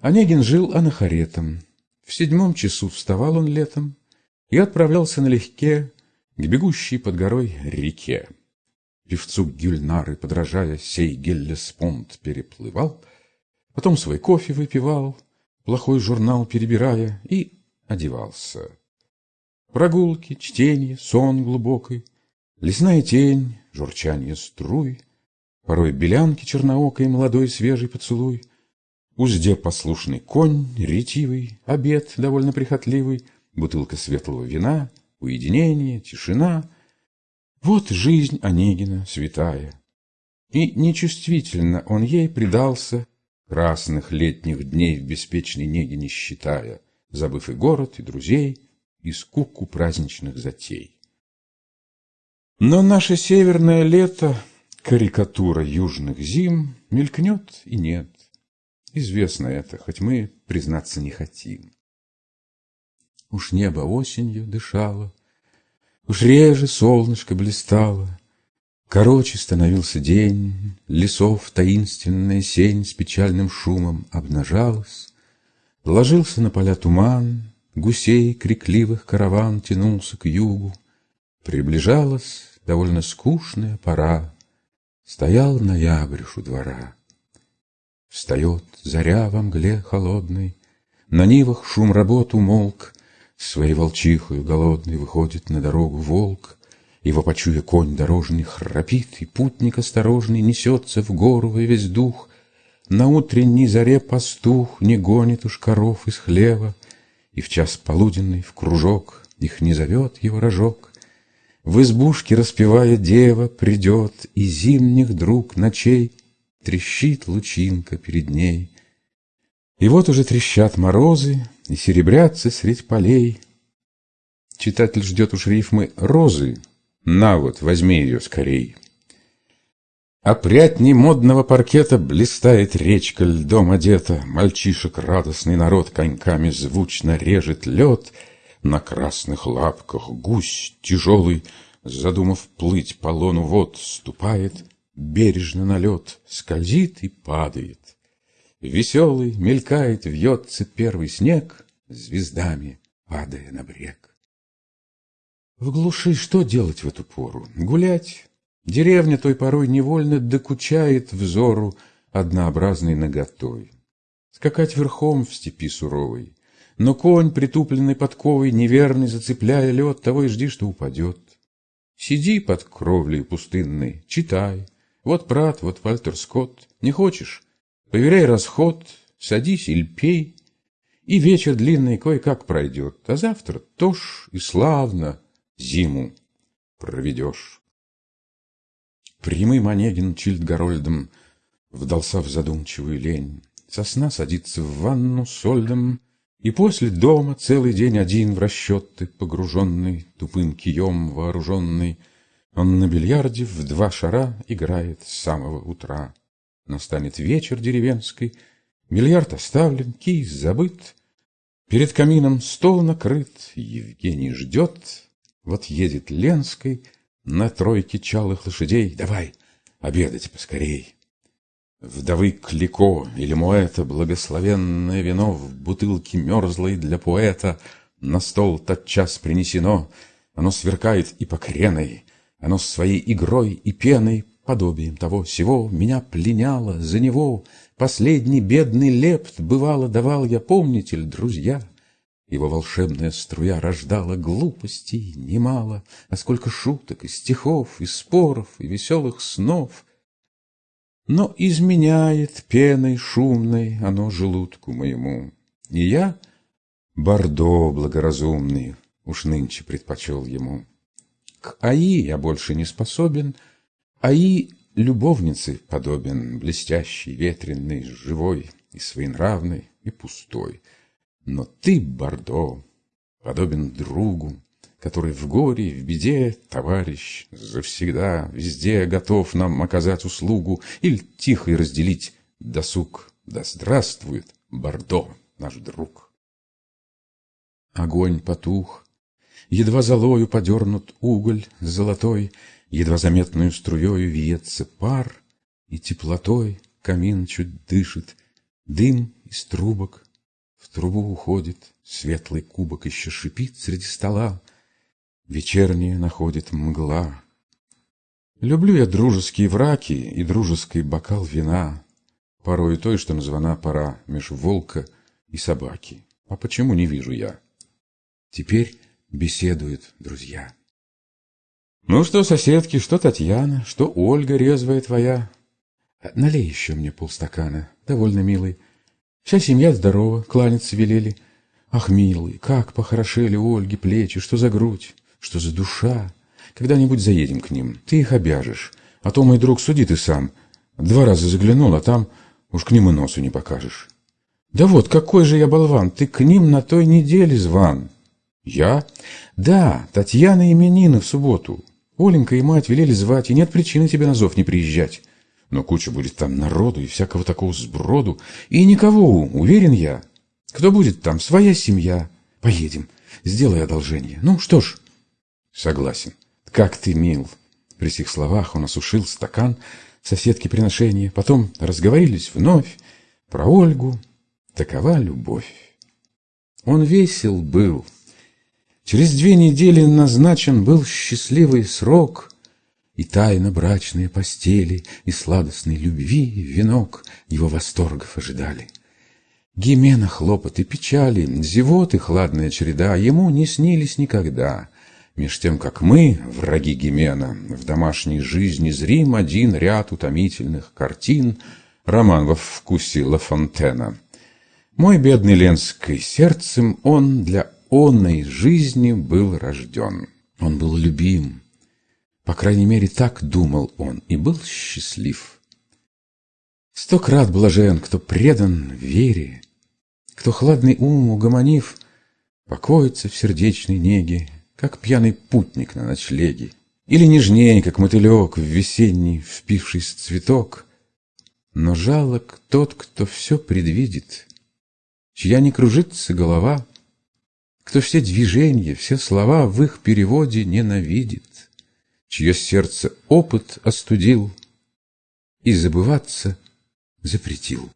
Онегин жил анахаретом. В седьмом часу вставал он летом и отправлялся налегке к бегущей под горой реке. Певцу Гюльнары, подражая, сей Геллеспонд переплывал, потом свой кофе выпивал, плохой журнал перебирая, и одевался. Прогулки, чтение, сон глубокий, лесная тень, журчание струй, порой белянки черноокой, молодой свежий поцелуй — Узде послушный конь, ретивый, обед довольно прихотливый, бутылка светлого вина, уединение, тишина. Вот жизнь Онегина святая. И нечувствительно он ей предался, красных летних дней в беспечной неге не считая, забыв и город, и друзей, и скуку праздничных затей. Но наше северное лето, карикатура южных зим, мелькнет и нет. Известно это, хоть мы признаться не хотим. Уж небо осенью дышало, Уж реже солнышко блистало, Короче становился день, Лесов таинственная сень С печальным шумом обнажалась, Ложился на поля туман, Гусей крикливых караван Тянулся к югу, Приближалась довольно скучная пора, Стоял ноябрь у двора. Встает заря во мгле холодной, На нивах шум работ умолк, Своей волчихою голодной Выходит на дорогу волк, Его почуя конь дорожный храпит, И путник осторожный Несется в гору во весь дух. На утренней заре пастух Не гонит уж коров из хлева, И в час полуденный в кружок Их не зовет его рожок. В избушке, распевая дева, Придет и зимних друг ночей трещит лучинка перед ней. И вот уже трещат морозы и серебрятся средь полей. Читатель ждет уж рифмы розы, на вот, возьми ее скорей. Опрятней модного паркета Блистает речка льдом одета, Мальчишек радостный народ Коньками звучно режет лед, На красных лапках гусь тяжелый, Задумав плыть по лону вод, Ступает бережно на лед, скользит и падает. Веселый мелькает, вьется первый снег, звездами падая на брег. В глуши что делать в эту пору? Гулять? Деревня той порой невольно докучает взору однообразной наготой. Скакать верхом в степи суровой, но конь, притупленный подковой, неверный, зацепляя лед, того и жди, что упадет. Сиди под кровлей пустынной, читай, вот Прат, вот Вальтер Скотт. Не хочешь? Поверяй расход, садись или пей. И вечер длинный кое-как пройдет, а завтра тож и славно зиму проведешь. Прямым Онегин Чильдгарольдом вдался в задумчивую лень. Сосна садится в ванну сольдом, и после дома целый день один в расчеты, погруженный, тупым кием вооруженный, он на бильярде в два шара играет с самого утра. Настанет вечер деревенский, бильярд оставлен, кий забыт. Перед камином стол накрыт, Евгений ждет. Вот едет Ленской на тройке чалых лошадей. Давай, обедать поскорей. Вдовы Клико или Муэта благословенное вино В бутылке мерзлой для поэта На стол тотчас принесено. Оно сверкает и покреной, оно своей игрой и пеной, подобием того всего, Меня пленяло за него. Последний бедный лепт, бывало, давал я, помните ли, друзья? Его волшебная струя рождала глупостей немало, А сколько шуток и стихов, и споров, и веселых снов. Но изменяет пеной шумной оно желудку моему, И я, Бордо благоразумный, уж нынче предпочел ему. К АИ я больше не способен, АИ любовнице подобен, Блестящий, ветреный, живой И своенравный, и пустой. Но ты, Бордо, подобен другу, Который в горе, в беде, товарищ, Завсегда, везде готов нам оказать услугу Или тихо и разделить досуг. Да здравствует Бордо, наш друг! Огонь потух, Едва золою подернут уголь золотой, Едва заметную струею вьется пар, И теплотой камин чуть дышит, Дым из трубок в трубу уходит, Светлый кубок еще шипит среди стола, Вечерняя находит мгла. Люблю я дружеские враки И дружеский бокал вина, Порою той, что названа пора Меж волка и собаки. А почему не вижу я? Теперь беседуют друзья. Ну что, соседки, что Татьяна, что Ольга резвая твоя? Налей еще мне полстакана, довольно милый. Вся семья здорова, кланяться велели. Ах, милый, как похорошели у Ольги плечи, что за грудь, что за душа. Когда-нибудь заедем к ним, ты их обяжешь. А то, мой друг, суди ты сам. Два раза заглянул, а там уж к ним и носу не покажешь. Да вот, какой же я болван, ты к ним на той неделе зван. Я? Да, Татьяна именины в субботу. Оленька и мать велели звать, и нет причины тебе на зов не приезжать. Но куча будет там народу и всякого такого сброду. И никого, уверен я. Кто будет там? Своя семья. Поедем. Сделай одолжение. Ну, что ж. Согласен. Как ты мил. При сих словах он осушил стакан соседки приношения. Потом разговорились вновь про Ольгу. Такова любовь. Он весел был. Через две недели назначен был счастливый срок — и тайна брачные постели, и сладостной любви венок его восторгов ожидали. Гимена хлопоты, печали, зевоты хладная череда ему не снились никогда. Меж тем, как мы, враги Гимена, в домашней жизни зрим один ряд утомительных картин, роман во вкусе Ла Фонтена. Мой бедный Ленской, сердцем он для онной жизни был рожден. Он был любим, по крайней мере, так думал он и был счастлив. Сто крат блажен, кто предан вере, Кто хладный ум угомонив, Покоится в сердечной неге, Как пьяный путник на ночлеге, Или нежнее, как мотылек В весенний впившийся цветок. Но жалок тот, кто все предвидит, Чья не кружится голова, Кто все движения, все слова В их переводе ненавидит чье сердце опыт остудил и забываться запретил.